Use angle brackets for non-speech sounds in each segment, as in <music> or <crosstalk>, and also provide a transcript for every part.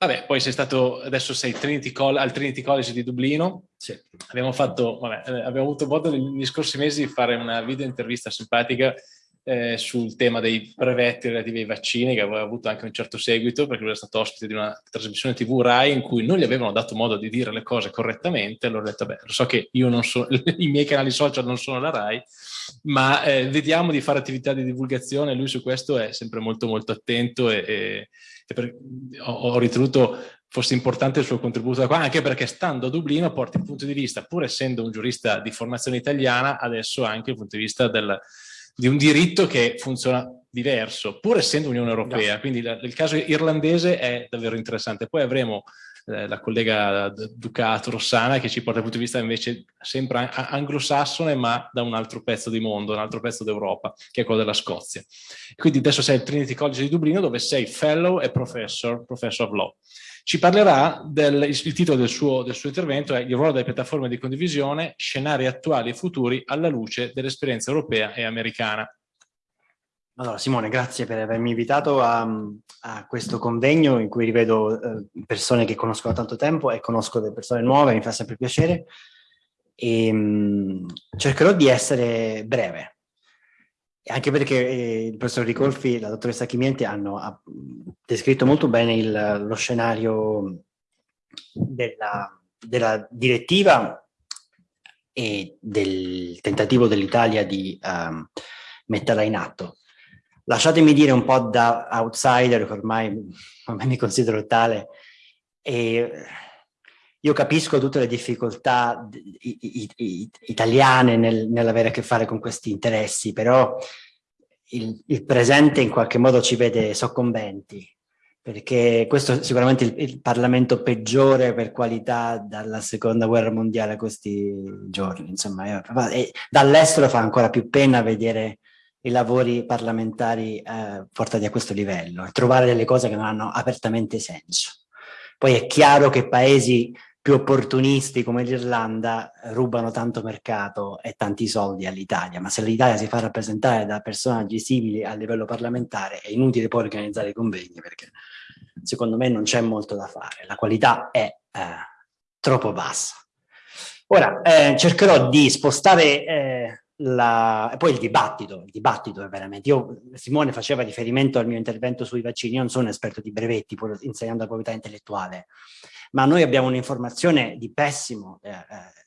Vabbè, poi sei stato, adesso sei Trinity al Trinity College di Dublino. Sì. Abbiamo fatto, vabbè, eh, abbiamo avuto modo negli scorsi mesi di fare una video intervista simpatica eh, sul tema dei brevetti relativi ai vaccini, che aveva avuto anche un certo seguito, perché lui è stato ospite di una trasmissione TV RAI in cui non gli avevano dato modo di dire le cose correttamente, allora ho detto, beh, lo so che io non so, <laughs> i miei canali social non sono la RAI, ma eh, vediamo di fare attività di divulgazione, lui su questo è sempre molto molto attento e, e, e per, ho, ho ritenuto fosse importante il suo contributo da qua, anche perché stando a Dublino porta il punto di vista, pur essendo un giurista di formazione italiana, adesso anche il punto di vista del, di un diritto che funziona diverso, pur essendo Unione Europea. No. Quindi la, il caso irlandese è davvero interessante. Poi avremo eh, la collega Ducato Rossana che ci porta dal punto di vista invece sempre anglosassone ma da un altro pezzo di mondo, un altro pezzo d'Europa che è quello della Scozia. Quindi adesso sei al Trinity College di Dublino dove sei fellow e professor, professor of law. Ci parlerà del il titolo del suo, del suo intervento è il ruolo delle piattaforme di condivisione, scenari attuali e futuri alla luce dell'esperienza europea e americana. Allora Simone, grazie per avermi invitato a, a questo convegno in cui rivedo eh, persone che conosco da tanto tempo e conosco delle persone nuove, mi fa sempre piacere. E, mh, mm, cercherò di essere breve, anche perché eh, il professor Ricolfi e la dottoressa Chimienti hanno ha, descritto molto bene il, lo scenario della, della, direttiva e del tentativo dell'Italia di um, metterla in atto. Lasciatemi dire un po' da outsider, che ormai, ormai mi considero tale, e io capisco tutte le difficoltà italiane nel, nell'avere a che fare con questi interessi, però il, il, presente in qualche modo ci vede soccombenti, perché questo è sicuramente il, il Parlamento peggiore per qualità dalla seconda guerra mondiale a questi giorni. Insomma, dall'estero fa ancora più pena vedere i lavori parlamentari eh, portati a questo livello e trovare delle cose che non hanno apertamente senso. Poi è chiaro che paesi più opportunisti come l'Irlanda rubano tanto mercato e tanti soldi all'Italia, ma se l'Italia si fa rappresentare da personaggi simili a livello parlamentare è inutile poi organizzare i convegni perché secondo me non c'è molto da fare, la qualità è eh, troppo bassa. Ora, eh, cercherò di spostare eh, la... poi il dibattito, il dibattito è veramente, io, Simone faceva riferimento al mio intervento sui vaccini, io non sono un esperto di brevetti, pur insegnando la proprietà intellettuale, ma noi abbiamo un'informazione di, eh, eh,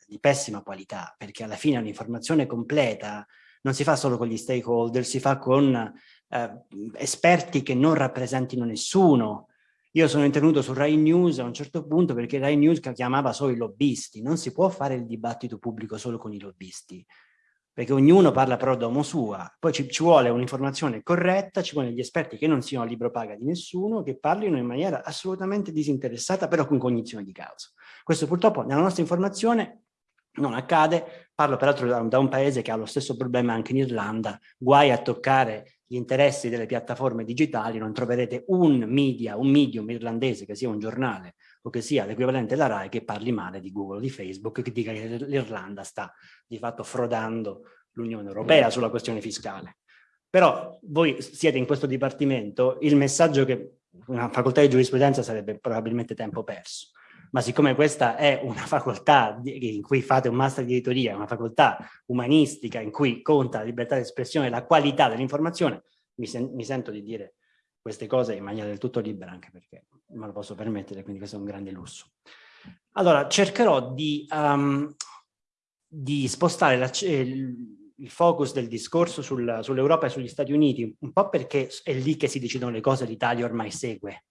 di pessima qualità, perché alla fine un'informazione completa non si fa solo con gli stakeholder, si fa con eh, esperti che non rappresentino nessuno. Io sono intervenuto su Rai News a un certo punto perché Rai News chiamava solo i lobbisti, non si può fare il dibattito pubblico solo con i lobbisti perché ognuno parla però domo sua, poi ci, ci vuole un'informazione corretta, ci vogliono gli esperti che non siano a libro paga di nessuno, che parlino in maniera assolutamente disinteressata, però con cognizione di causa. Questo purtroppo nella nostra informazione non accade, parlo peraltro da, da un paese che ha lo stesso problema anche in Irlanda, guai a toccare gli interessi delle piattaforme digitali, non troverete un media, un medium irlandese che sia un giornale o che sia l'equivalente della RAI che parli male di Google o di Facebook, che dica che l'Irlanda sta di fatto frodando l'Unione Europea sulla questione fiscale. Però voi siete in questo dipartimento, il messaggio che una facoltà di giurisprudenza sarebbe probabilmente tempo perso, ma siccome questa è una facoltà in cui fate un master di editoria, una facoltà umanistica in cui conta la libertà di espressione e la qualità dell'informazione, mi, sen mi sento di dire queste cose in maniera del tutto libera, anche perché me lo posso permettere, quindi questo è un grande lusso. Allora, cercherò di, um, di spostare la, il, focus del discorso sul, sull'Europa e sugli Stati Uniti, un po' perché è lì che si decidono le cose, l'Italia ormai segue,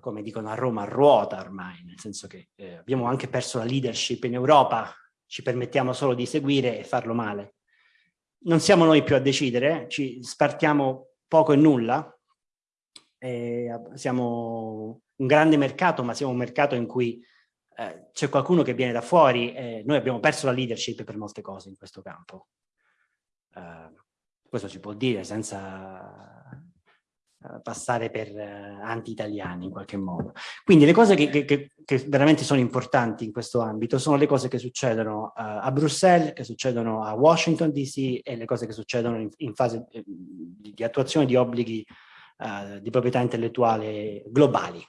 come dicono a Roma, ruota ormai, nel senso che eh, abbiamo anche perso la leadership in Europa, ci permettiamo solo di seguire e farlo male. Non siamo noi più a decidere, ci spartiamo poco e nulla, eh, siamo un grande mercato, ma siamo un mercato in cui eh, c'è qualcuno che viene da fuori e noi abbiamo perso la leadership per molte cose in questo campo. Eh, questo si può dire senza eh, passare per eh, anti-italiani in qualche modo. Quindi le cose che, che, che, veramente sono importanti in questo ambito sono le cose che succedono a Bruxelles, che succedono a Washington DC e le cose che succedono in, in fase di attuazione di obblighi uh, di proprietà intellettuale globali.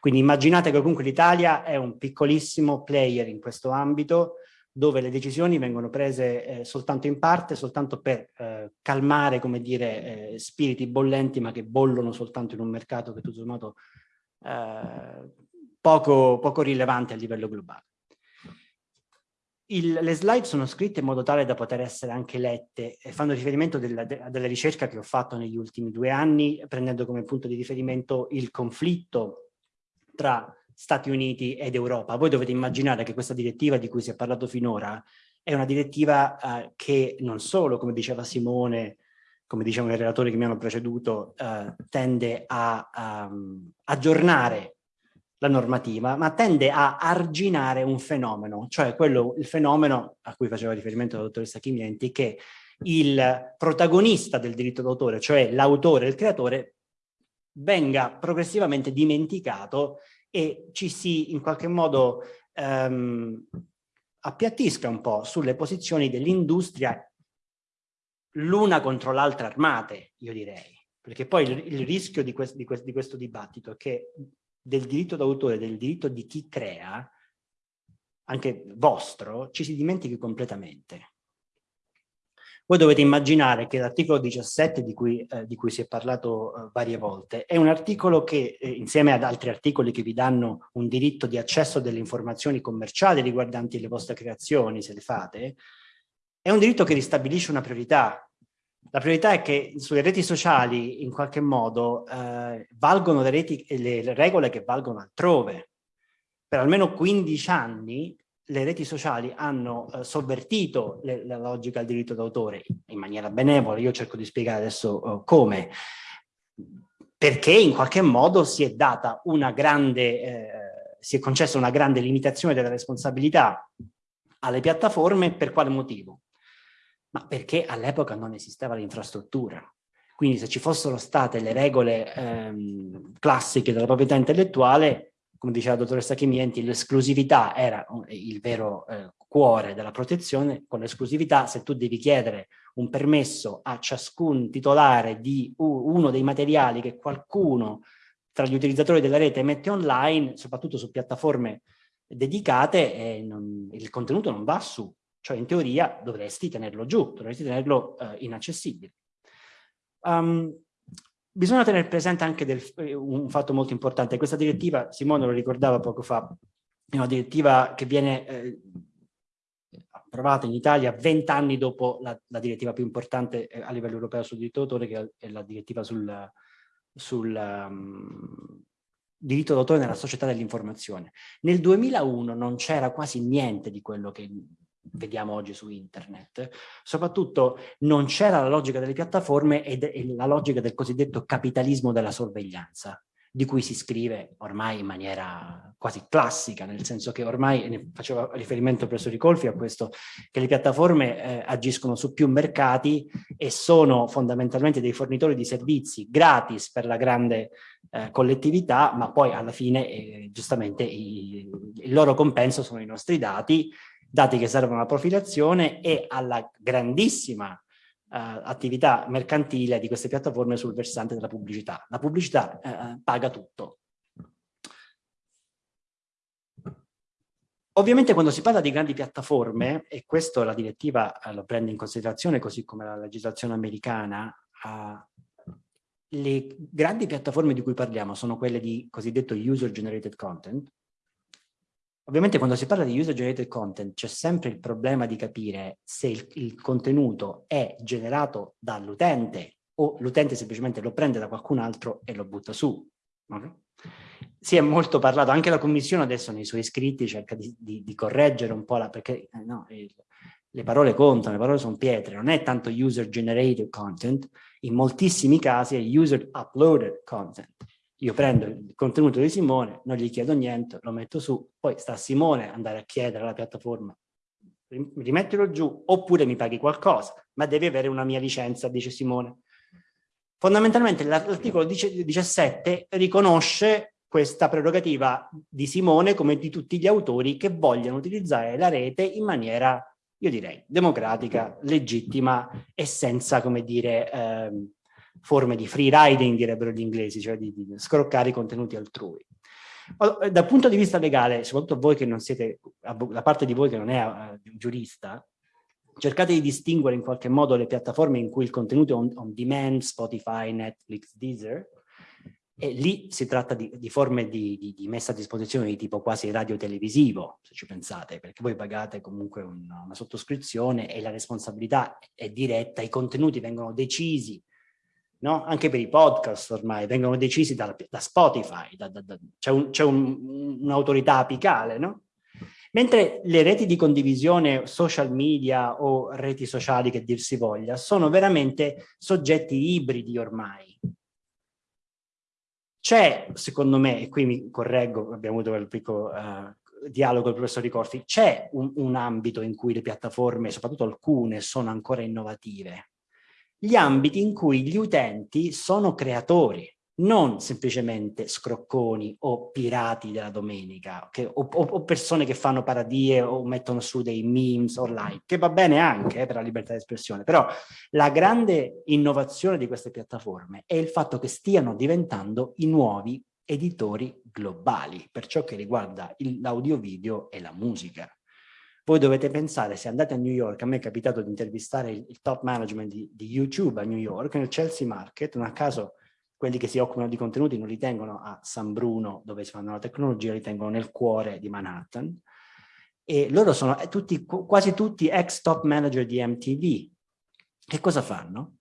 Quindi immaginate che comunque l'Italia è un piccolissimo player in questo ambito, dove le decisioni vengono prese eh, soltanto in parte, soltanto per eh, calmare, come dire, eh, spiriti bollenti, ma che bollono soltanto in un mercato che tutto sommato eh, poco, poco rilevante a livello globale. Il, le slide sono scritte in modo tale da poter essere anche lette e fanno riferimento della, de, della ricerca che ho fatto negli ultimi due anni, prendendo come punto di riferimento il conflitto tra Stati Uniti ed Europa. Voi dovete immaginare che questa direttiva di cui si è parlato finora è una direttiva eh, che non solo, come diceva Simone, come dicevano i relatori che mi hanno preceduto, eh, tende a, um, aggiornare la normativa, ma tende a arginare un fenomeno, cioè quello, il fenomeno a cui faceva riferimento la dottoressa Chimienti, che il protagonista del diritto d'autore, cioè l'autore, il creatore, venga progressivamente dimenticato e ci si in qualche modo ehm, appiattisca un po' sulle posizioni dell'industria l'una contro l'altra armate, io direi. Perché poi il, il rischio di, quest, di, quest, di questo dibattito è che del diritto d'autore, del diritto di chi crea, anche vostro, ci si dimentichi completamente. Voi dovete immaginare che l'articolo 17 di cui, eh, di cui, si è parlato eh, varie volte è un articolo che eh, insieme ad altri articoli che vi danno un diritto di accesso delle informazioni commerciali riguardanti le vostre creazioni, se le fate, è un diritto che ristabilisce una priorità. La priorità è che sulle reti sociali in qualche modo eh, valgono le, reti, le regole che valgono altrove. Per almeno 15 anni le reti sociali hanno eh, sovvertito le, la logica del diritto d'autore in maniera benevola, io cerco di spiegare adesso uh, come, perché in qualche modo si è data una grande, eh, si è concessa una grande limitazione della responsabilità alle piattaforme, per quale motivo? Ma perché all'epoca non esisteva l'infrastruttura. Quindi se ci fossero state le regole ehm, classiche della proprietà intellettuale, come diceva la dottoressa Chimienti, l'esclusività era il vero eh, cuore della protezione, con l'esclusività se tu devi chiedere un permesso a ciascun titolare di uno dei materiali che qualcuno tra gli utilizzatori della rete mette online, soprattutto su piattaforme dedicate, eh, non, il contenuto non va su, cioè in teoria dovresti tenerlo giù, dovresti tenerlo eh, inaccessibile. Um, Bisogna tenere presente anche del, eh, un fatto molto importante. Questa direttiva, Simone lo ricordava poco fa, è una direttiva che viene eh, approvata in Italia vent'anni dopo la, la, direttiva più importante eh, a livello europeo sul diritto d'autore, che è la direttiva sul, sul um, diritto d'autore nella società dell'informazione. Nel 2001 non c'era quasi niente di quello che vediamo oggi su internet, soprattutto non c'era la logica delle piattaforme e la logica del cosiddetto capitalismo della sorveglianza, di cui si scrive ormai in maniera quasi classica, nel senso che ormai, ne faceva riferimento presso Ricolfi a questo, che le piattaforme eh, agiscono su più mercati e sono fondamentalmente dei fornitori di servizi gratis per la grande eh, collettività, ma poi alla fine eh, giustamente i, il loro compenso sono i nostri dati dati che servono alla profilazione e alla grandissima uh, attività mercantile di queste piattaforme sul versante della pubblicità. La pubblicità uh, paga tutto. Ovviamente quando si parla di grandi piattaforme, e questo la direttiva uh, lo prende in considerazione così come la legislazione americana, le grandi piattaforme di cui parliamo sono quelle di cosiddetto user generated content, Ovviamente quando si parla di user generated content c'è sempre il problema di capire se il, il contenuto è generato dall'utente o l'utente semplicemente lo prende da qualcun altro e lo butta su. Okay? Si è molto parlato, anche la commissione adesso nei suoi scritti cerca di, di, di correggere un po' la, perché eh, no, il, le parole contano, le parole sono pietre, non è tanto user generated content, in moltissimi casi è user uploaded content. Io prendo il contenuto di Simone, non gli chiedo niente, lo metto su, poi sta a Simone andare a chiedere alla piattaforma rimettilo giù oppure mi paghi qualcosa, ma devi avere una mia licenza, dice Simone. Fondamentalmente l'articolo 17 riconosce questa prerogativa di Simone come di tutti gli autori che vogliono utilizzare la rete in maniera, io direi, democratica, legittima e senza, come dire, ehm, forme di free riding, direbbero gli inglesi, cioè di, di scroccare i contenuti altrui. Dal punto di vista legale, soprattutto voi che non siete, la parte di voi che non è uh, giurista, cercate di distinguere in qualche modo le piattaforme in cui il contenuto è on, on demand, Spotify, Netflix, Deezer, e lì si tratta di, di forme di, di, di, messa a disposizione di tipo quasi radio-televisivo, se ci pensate, perché voi pagate comunque una, una sottoscrizione e la responsabilità è diretta, i contenuti vengono decisi, no? anche per i podcast ormai, vengono decisi da, da Spotify, c'è un'autorità un, apicale, no? Mentre le reti di condivisione social media o reti sociali che dir si voglia sono veramente soggetti ibridi ormai, c'è, secondo me, e qui mi correggo, abbiamo avuto il piccolo uh, dialogo con il professor Ricorti, c'è un, un ambito in cui le piattaforme, soprattutto alcune, sono ancora innovative. Gli ambiti in cui gli utenti sono creatori, non semplicemente scrocconi o pirati della domenica che, o, o, persone che fanno paradie o mettono su dei memes online, che va bene anche eh, per la libertà di espressione, però la grande innovazione di queste piattaforme è il fatto che stiano diventando i nuovi editori globali per ciò che riguarda l'audio video e la musica. Voi dovete pensare, se andate a New York, a me è capitato di intervistare il, il top management di, di YouTube a New York, nel Chelsea Market, non a caso quelli che si occupano di contenuti non li tengono a San Bruno, dove si fanno la tecnologia, li tengono nel cuore di Manhattan. E loro sono eh, tutti, quasi tutti ex top manager di MTV. Che cosa fanno?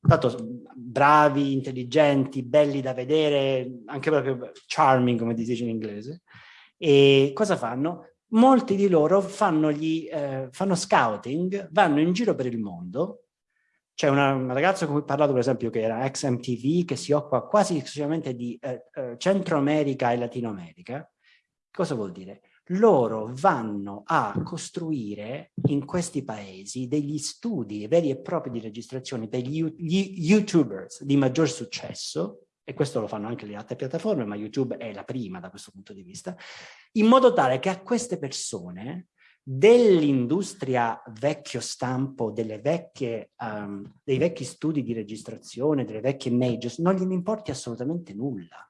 Tanto bravi, intelligenti, belli da vedere, anche proprio charming, come si dice in inglese. E cosa fanno? Molti di loro fanno, gli, eh, fanno scouting, vanno in giro per il mondo c'è una, ragazza con cui ho parlato, per esempio, che era ex MTV, che si occupa quasi esclusivamente di eh, eh, Centro America e Latino America. Cosa vuol dire? Loro vanno a costruire in questi paesi degli studi veri e propri di registrazione per gli, gli YouTubers di maggior successo, e questo lo fanno anche le altre piattaforme, ma YouTube è la prima da questo punto di vista, in modo tale che a queste persone dell'industria vecchio stampo, vecchie, um, dei vecchi studi di registrazione, delle vecchie majors, non gliene importi assolutamente nulla.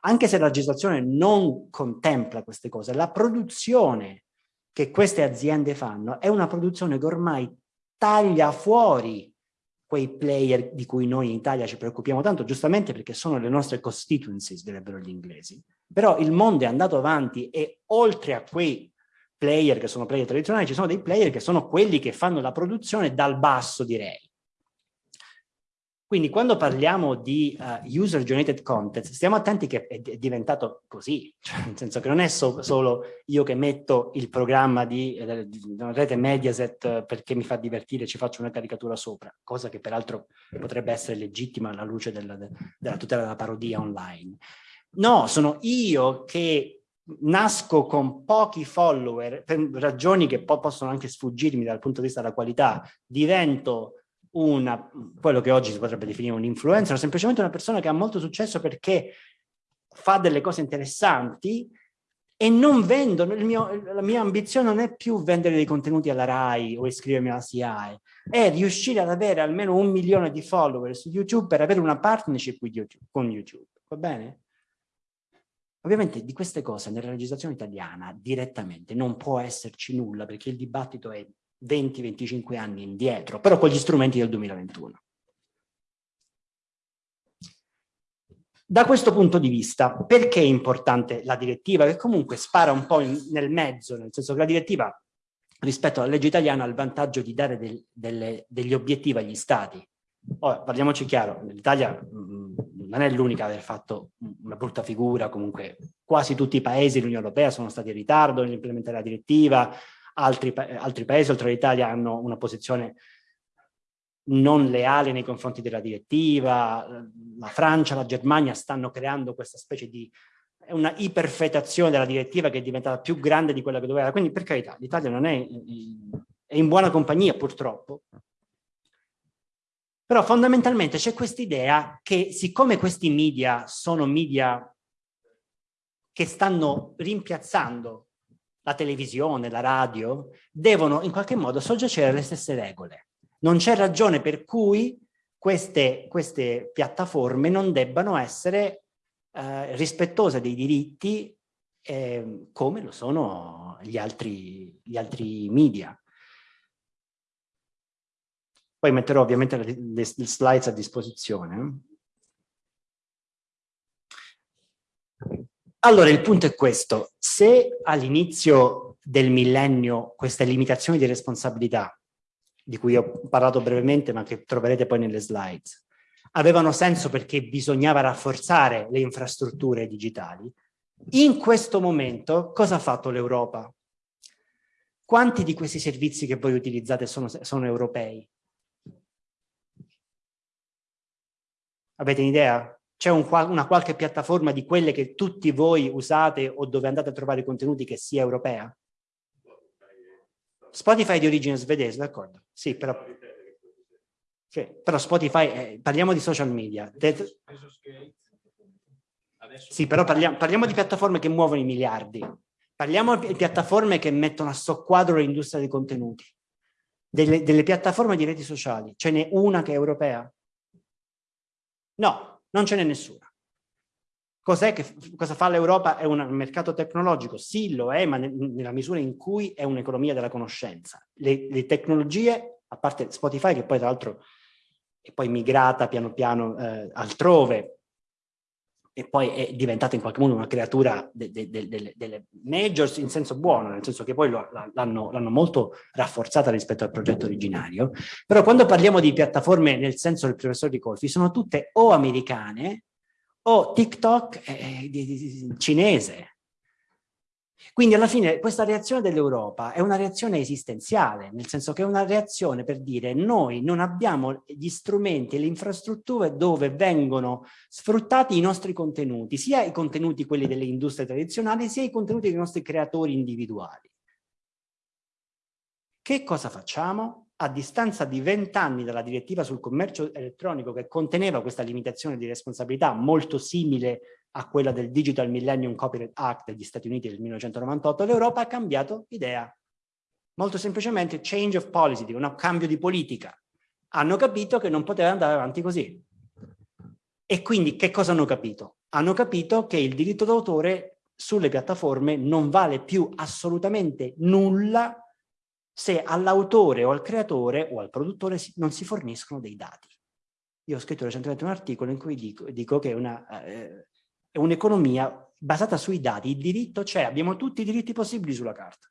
Anche se la legislazione non contempla queste cose, la produzione che queste aziende fanno è una produzione che ormai taglia fuori quei player di cui noi in Italia ci preoccupiamo tanto, giustamente perché sono le nostre constituencies, direbbero gli inglesi. Però il mondo è andato avanti e oltre a quei player che sono player tradizionali, ci sono dei player che sono quelli che fanno la produzione dal basso, direi. Quindi quando parliamo di uh, user generated content, stiamo attenti che è, è diventato così, cioè, nel senso che non è so, solo io che metto il programma di, eh, di una rete Mediaset eh, perché mi fa divertire e ci faccio una caricatura sopra, cosa che peraltro potrebbe essere legittima alla luce della, della tutela della parodia online. No, sono io che nasco con pochi follower, per ragioni che poi possono anche sfuggirmi dal punto di vista della qualità, divento una, quello che oggi si potrebbe definire un influencer, semplicemente una persona che ha molto successo perché fa delle cose interessanti e non vendo, mio, la mia ambizione non è più vendere dei contenuti alla RAI o iscrivermi alla SIAE, è riuscire ad avere almeno un milione di follower su YouTube per avere una partnership YouTube, con YouTube, va bene? Ovviamente di queste cose nella legislazione italiana direttamente non può esserci nulla perché il dibattito è 20-25 anni indietro, però con gli strumenti del 2021. Da questo punto di vista, perché è importante la direttiva? Che comunque spara un po' in, nel mezzo, nel senso che la direttiva rispetto alla legge italiana ha il vantaggio di dare del, delle, degli obiettivi agli stati. Ora, parliamoci chiaro, l'Italia mm, non è l'unica ad aver fatto una brutta figura, comunque quasi tutti i paesi dell'Unione Europea sono stati in ritardo nell'implementare la direttiva, altri, altri paesi oltre all'Italia hanno una posizione non leale nei confronti della direttiva, la Francia, la Germania stanno creando questa specie di una iperfetazione della direttiva che è diventata più grande di quella che doveva, quindi per carità l'Italia non è, è in buona compagnia purtroppo, però fondamentalmente c'è questa idea che siccome questi media sono media che stanno rimpiazzando la televisione, la radio, devono in qualche modo soggiacere alle stesse regole. Non c'è ragione per cui queste, queste, piattaforme non debbano essere eh, rispettose dei diritti eh, come lo sono gli altri, gli altri media. Poi metterò ovviamente le, le slides a disposizione. Allora, il punto è questo. Se all'inizio del millennio queste limitazioni di responsabilità, di cui ho parlato brevemente ma che troverete poi nelle slides, avevano senso perché bisognava rafforzare le infrastrutture digitali, in questo momento cosa ha fatto l'Europa? Quanti di questi servizi che voi utilizzate sono, sono europei? Avete un'idea? C'è un, una qualche piattaforma di quelle che tutti voi usate o dove andate a trovare contenuti che sia europea? Spotify di origine svedese, d'accordo? Sì, però... Sì, però Spotify, eh, parliamo di social media. Sì, però parliamo, parliamo di piattaforme che muovono i miliardi. Parliamo di piattaforme che mettono a soqquadro l'industria dei contenuti. Delle, delle piattaforme di reti sociali. Ce n'è una che è europea? No, non ce n'è nessuna. Cos'è che, cosa fa l'Europa? È un mercato tecnologico? Sì, lo è, ma nella misura in cui è un'economia della conoscenza. Le, le, tecnologie, a parte Spotify, che poi tra l'altro è poi migrata piano piano eh, altrove, e poi è diventata in qualche modo una creatura de, de, de, delle majors in senso buono, nel senso che poi l'hanno molto rafforzata rispetto al progetto originario, però quando parliamo di piattaforme nel senso del professor Di Colfi sono tutte o americane o TikTok è di, di, cinese, quindi alla fine questa reazione dell'Europa è una reazione esistenziale, nel senso che è una reazione per dire noi non abbiamo gli strumenti e le infrastrutture dove vengono sfruttati i nostri contenuti, sia i contenuti quelli delle industrie tradizionali, sia i contenuti dei nostri creatori individuali. Che cosa facciamo? A distanza di vent'anni dalla direttiva sul commercio elettronico che conteneva questa limitazione di responsabilità molto simile a quella del Digital Millennium Copyright Act degli Stati Uniti del 1998, l'Europa ha cambiato idea. Molto semplicemente change of policy, un cambio di politica. Hanno capito che non poteva andare avanti così. E quindi che cosa hanno capito? Hanno capito che il diritto d'autore sulle piattaforme non vale più assolutamente nulla se all'autore o al creatore o al produttore non si forniscono dei dati. Io ho scritto recentemente un articolo in cui dico, dico che una, eh, è un'economia basata sui dati, il diritto c'è, abbiamo tutti i diritti possibili sulla carta.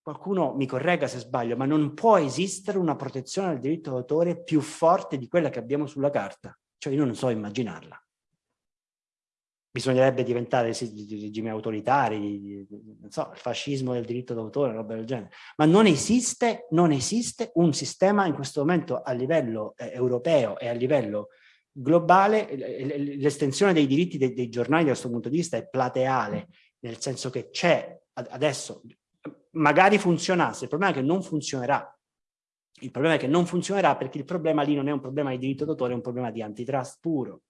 Qualcuno mi corregga se sbaglio, ma non può esistere una protezione del diritto d'autore più forte di quella che abbiamo sulla carta. Cioè io non so immaginarla. Bisognerebbe diventare regimi autoritari, non so, il fascismo del diritto d'autore, roba del genere. Ma non esiste, non esiste un sistema in questo momento a livello eh, europeo e a livello globale, l'estensione dei diritti dei, dei, giornali da questo punto di vista è plateale, nel senso che c'è adesso, magari funzionasse, il problema è che non funzionerà. Il problema è che non funzionerà perché il problema lì non è un problema di diritto d'autore, è un problema di antitrust puro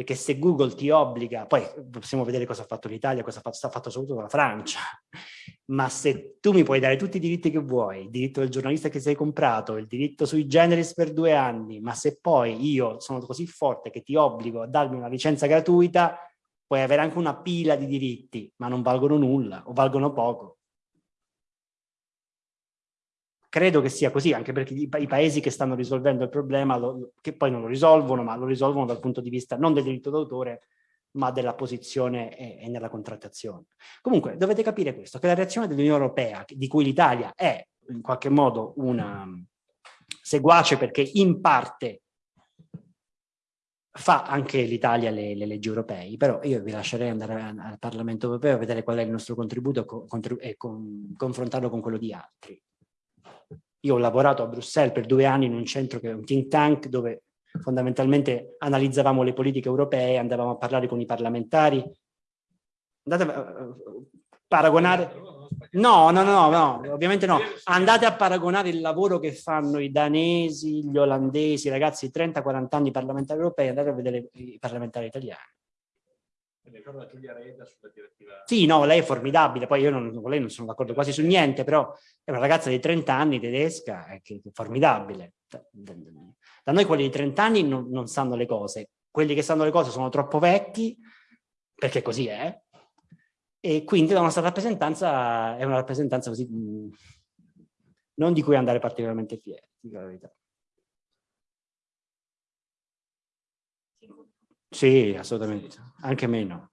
perché se Google ti obbliga, poi possiamo vedere cosa ha fatto l'Italia, cosa ha fatto, sta fatto soprattutto la Francia, <laughs> ma se tu mi puoi dare tutti i diritti che vuoi, il diritto del giornalista che sei comprato, il diritto sui generis per due anni, ma se poi io sono così forte che ti obbligo a darmi una licenza gratuita, puoi avere anche una pila di diritti, ma non valgono nulla o valgono poco. Credo che sia così, anche perché i, i paesi che stanno risolvendo il problema, lo, che poi non lo risolvono, ma lo risolvono dal punto di vista non del diritto d'autore, ma della posizione e, e, nella contrattazione. Comunque dovete capire questo, che la reazione dell'Unione Europea, di cui l'Italia è in qualche modo una seguace perché in parte fa anche l'Italia le, le, leggi europee, però io vi lascerei andare al Parlamento Europeo a vedere qual è il nostro contributo e con, confrontarlo con quello di altri. Io ho lavorato a Bruxelles per due anni in un centro che è un think tank dove fondamentalmente analizzavamo le politiche europee, andavamo a parlare con i parlamentari. Andate a paragonare... No, no, no, no, ovviamente no. Andate a paragonare il lavoro che fanno i danesi, gli olandesi, ragazzi di 30-40 anni parlamentari europei, andate a vedere i parlamentari italiani. Sì, no, lei è formidabile, poi io non, lei non sono d'accordo quasi su niente, però è una ragazza di 30 anni tedesca, è, che, è formidabile. Da noi quelli di 30 anni non, non sanno le cose, quelli che sanno le cose sono troppo vecchi, perché così è, e quindi la nostra rappresentanza è una rappresentanza così, mh, non di cui andare particolarmente fieri, la verità. Sì, assolutamente, anche meno.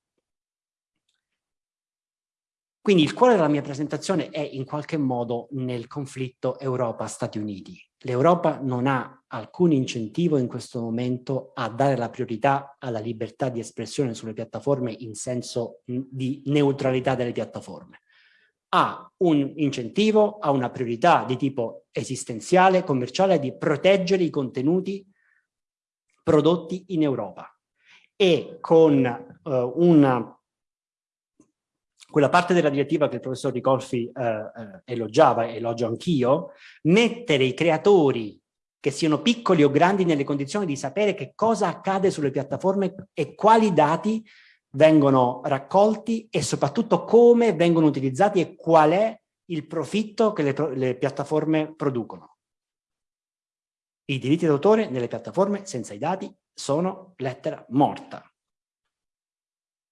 Quindi il cuore della mia presentazione è in qualche modo nel conflitto Europa-Stati Uniti. L'Europa non ha alcun incentivo in questo momento a dare la priorità alla libertà di espressione sulle piattaforme in senso di neutralità delle piattaforme. Ha un incentivo, ha una priorità di tipo esistenziale, commerciale, di proteggere i contenuti prodotti in Europa. E con uh, una quella parte della direttiva che il professor Ricolfi eh, eh, elogiava elogio anch'io, mettere i creatori che siano piccoli o grandi nelle condizioni di sapere che cosa accade sulle piattaforme e quali dati vengono raccolti e soprattutto come vengono utilizzati e qual è il profitto che le, le piattaforme producono. I diritti d'autore nelle piattaforme senza i dati sono lettera morta.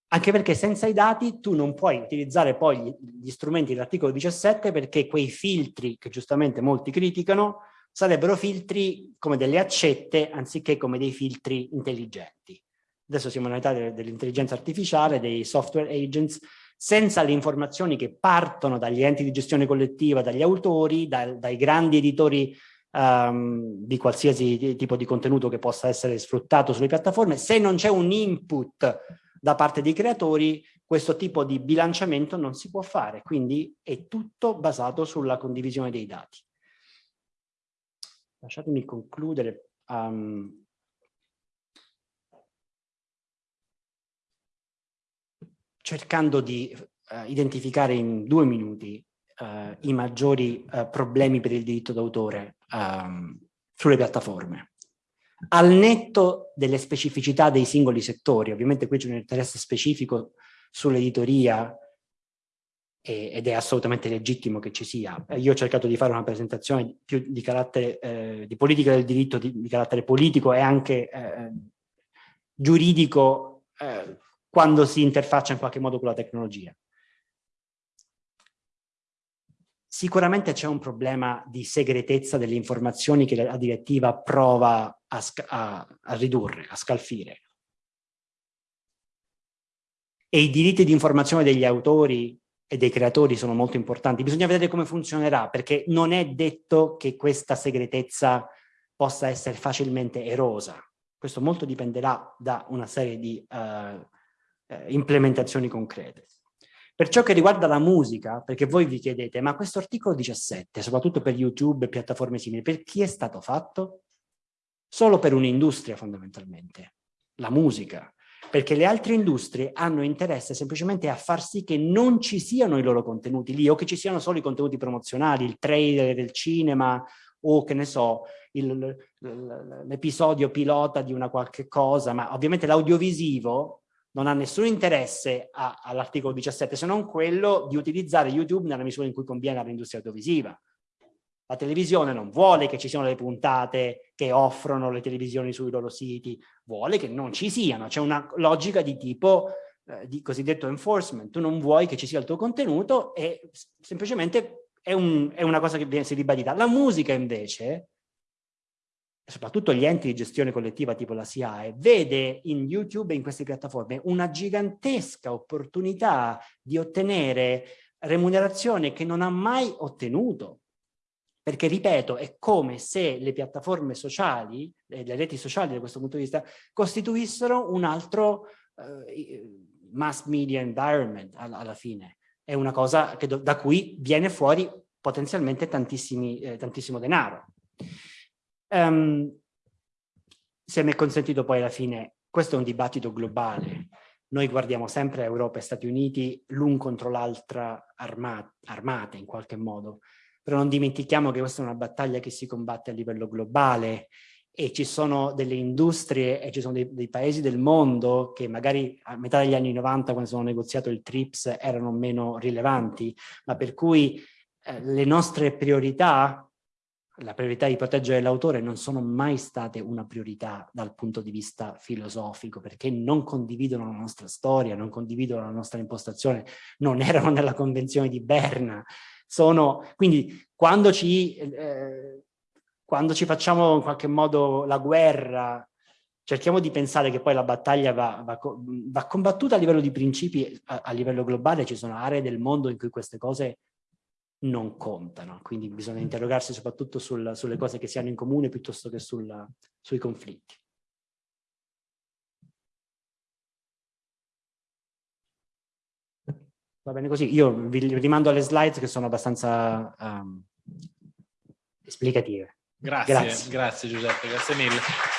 Anche perché senza i dati tu non puoi utilizzare poi gli strumenti dell'articolo 17 perché quei filtri che giustamente molti criticano sarebbero filtri come delle accette anziché come dei filtri intelligenti. Adesso siamo nell'età dell'intelligenza artificiale, dei software agents, senza le informazioni che partono dagli enti di gestione collettiva, dagli autori, dai, dai grandi editori um, di qualsiasi tipo di contenuto che possa essere sfruttato sulle piattaforme, se non c'è un input da parte dei creatori questo tipo di bilanciamento non si può fare, quindi è tutto basato sulla condivisione dei dati. Lasciatemi concludere. Um, cercando di uh, identificare in due minuti uh, i maggiori uh, problemi per il diritto d'autore um, sulle piattaforme al netto delle specificità dei singoli settori, ovviamente qui c'è un interesse specifico sull'editoria ed è assolutamente legittimo che ci sia. Io ho cercato di fare una presentazione più di carattere eh, di politica del diritto, di, di carattere politico e anche eh, giuridico eh, quando si interfaccia in qualche modo con la tecnologia. Sicuramente c'è un problema di segretezza delle informazioni che la direttiva prova a, a, a ridurre, a scalfire. E i diritti di informazione degli autori e dei creatori sono molto importanti. Bisogna vedere come funzionerà, perché non è detto che questa segretezza possa essere facilmente erosa. Questo molto dipenderà da una serie di uh, implementazioni concrete. Per ciò che riguarda la musica, perché voi vi chiedete, ma questo articolo 17, soprattutto per YouTube e piattaforme simili, per chi è stato fatto? Solo per un'industria fondamentalmente, la musica, perché le altre industrie hanno interesse semplicemente a far sì che non ci siano i loro contenuti lì o che ci siano solo i contenuti promozionali, il trailer del cinema o che ne so, l'episodio pilota di una qualche cosa, ma ovviamente l'audiovisivo non ha nessun interesse all'articolo 17 se non quello di utilizzare YouTube nella misura in cui conviene all'industria audiovisiva. La televisione non vuole che ci siano le puntate che offrono le televisioni sui loro siti, vuole che non ci siano, c'è una logica di tipo eh, di cosiddetto enforcement, tu non vuoi che ci sia il tuo contenuto e semplicemente è, un, è una cosa che viene si ribadita. La musica invece soprattutto gli enti di gestione collettiva tipo la SIAE, vede in YouTube e in queste piattaforme una gigantesca opportunità di ottenere remunerazione che non ha mai ottenuto. Perché, ripeto, è come se le piattaforme sociali, le reti sociali da questo punto di vista, costituissero un altro uh, mass media environment alla, alla, fine. È una cosa da cui viene fuori potenzialmente eh, tantissimo denaro. Um, se mi è consentito poi alla fine, questo è un dibattito globale. Noi guardiamo sempre Europa e Stati Uniti l'un contro l'altra armate, armate in qualche modo, però non dimentichiamo che questa è una battaglia che si combatte a livello globale e ci sono delle industrie e ci sono dei, dei, paesi del mondo che magari a metà degli anni 90 quando sono negoziato il TRIPS erano meno rilevanti, ma per cui eh, le nostre priorità la priorità di proteggere l'autore non sono mai state una priorità dal punto di vista filosofico, perché non condividono la nostra storia, non condividono la nostra impostazione, non erano nella Convenzione di Berna. Sono, quindi quando ci, eh, quando ci facciamo in qualche modo la guerra, cerchiamo di pensare che poi la battaglia va, va, va combattuta a livello di principi, a, a livello globale ci sono aree del mondo in cui queste cose non contano, quindi bisogna interrogarsi soprattutto sul, sulle cose che si hanno in comune piuttosto che sul, sui conflitti. Va bene così, io vi rimando alle slide che sono abbastanza um, esplicative. Grazie, grazie, grazie Giuseppe, grazie mille.